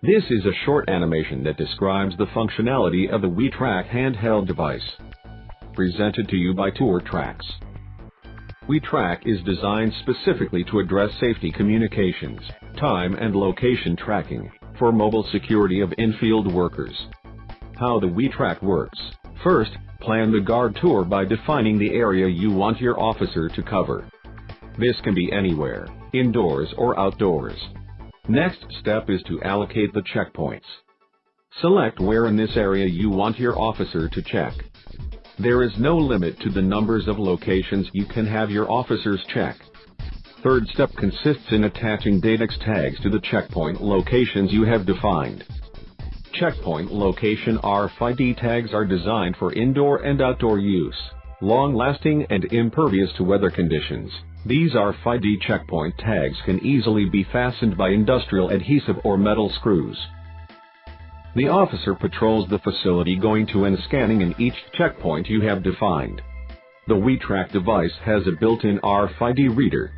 This is a short animation that describes the functionality of the WeTrack handheld device. Presented to you by TourTrax. WeTrack is designed specifically to address safety communications, time and location tracking, for mobile security of in-field workers. How the WeTrack works. First, plan the guard tour by defining the area you want your officer to cover. This can be anywhere, indoors or outdoors. Next step is to allocate the checkpoints. Select where in this area you want your officer to check. There is no limit to the numbers of locations you can have your officers check. Third step consists in attaching Datex tags to the checkpoint locations you have defined. Checkpoint location RFID tags are designed for indoor and outdoor use, long-lasting and impervious to weather conditions. These RFID checkpoint tags can easily be fastened by industrial adhesive or metal screws. The officer patrols the facility going to and scanning in each checkpoint you have defined. The WeTrack device has a built-in RFID reader.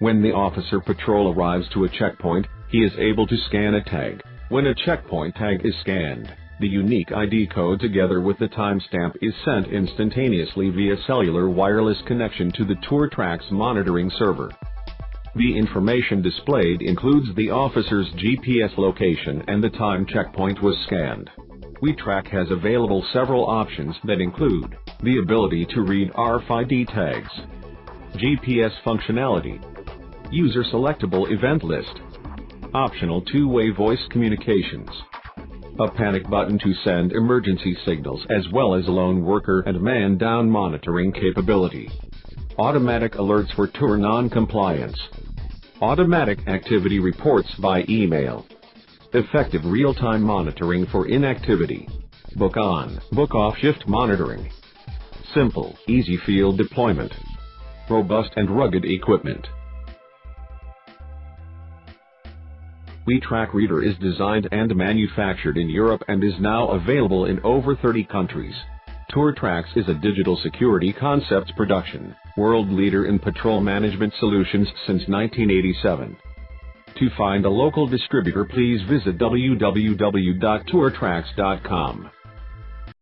When the officer patrol arrives to a checkpoint, he is able to scan a tag. When a checkpoint tag is scanned, the unique ID code together with the timestamp is sent instantaneously via cellular wireless connection to the TourTrax monitoring server. The information displayed includes the officer's GPS location and the time checkpoint was scanned. WeTrack has available several options that include the ability to read RFID tags, GPS functionality, user selectable event list, optional two-way voice communications, a panic button to send emergency signals as well as lone worker and man down monitoring capability. Automatic alerts for tour non-compliance. Automatic activity reports by email. Effective real-time monitoring for inactivity. Book on, book off shift monitoring. Simple, easy field deployment. Robust and rugged equipment. WeTrack Reader is designed and manufactured in Europe and is now available in over 30 countries. TourTrax is a digital security concepts production, world leader in patrol management solutions since 1987. To find a local distributor please visit www.tourtrax.com.